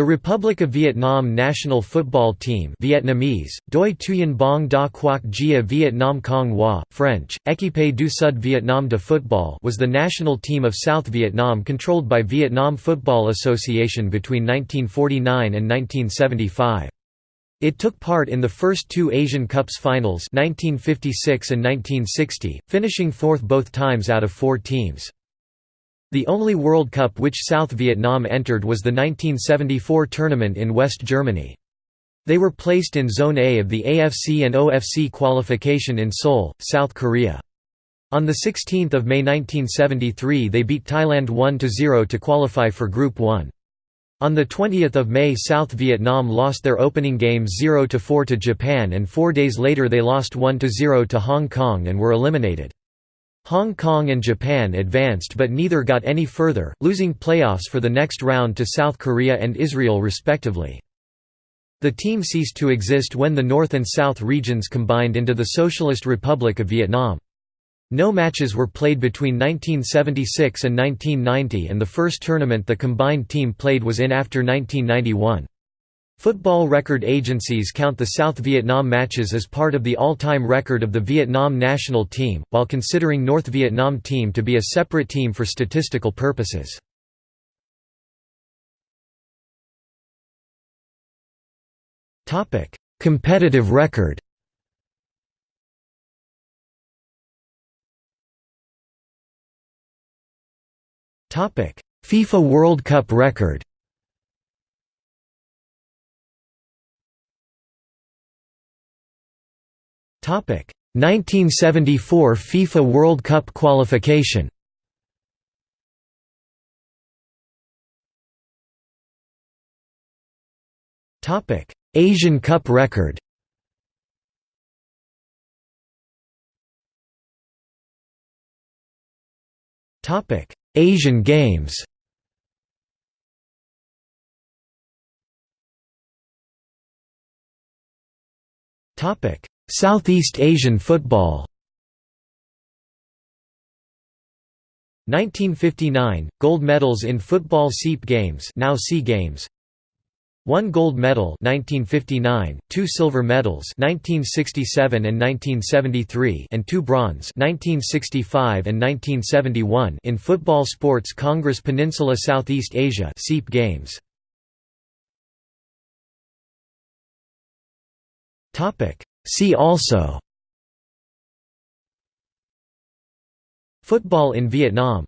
The Republic of Vietnam national football team Vietnamese, Doi Thuyen Bong Da Quoc Gia Vietnam Cong Hoa, French, Équipe du Sud Vietnam de Football was the national team of South Vietnam controlled by Vietnam Football Association between 1949 and 1975. It took part in the first two Asian Cups finals 1956 and 1960, finishing fourth both times out of four teams. The only World Cup which South Vietnam entered was the 1974 tournament in West Germany. They were placed in Zone A of the AFC and OFC qualification in Seoul, South Korea. On 16 May 1973 they beat Thailand 1–0 to qualify for Group 1. On 20 May South Vietnam lost their opening game 0–4 to Japan and four days later they lost 1–0 to Hong Kong and were eliminated. Hong Kong and Japan advanced but neither got any further, losing playoffs for the next round to South Korea and Israel respectively. The team ceased to exist when the North and South regions combined into the Socialist Republic of Vietnam. No matches were played between 1976 and 1990 and the first tournament the combined team played was in after 1991. Football record agencies count the South Vietnam matches as part of the all-time record of the Vietnam national team, while considering North Vietnam team to be a separate team for statistical purposes. Competitive record FIFA World Cup record 1974 FIFA World Cup qualification. Asian Cup record. Asian Games. Southeast Asian football. 1959 gold medals in football SEAP games now SEA games. One gold medal 1959 two silver medals 1967 and 1973 and two bronze 1965 and 1971 in football sports congress peninsula southeast asia SEAP games. Topic See also Football in Vietnam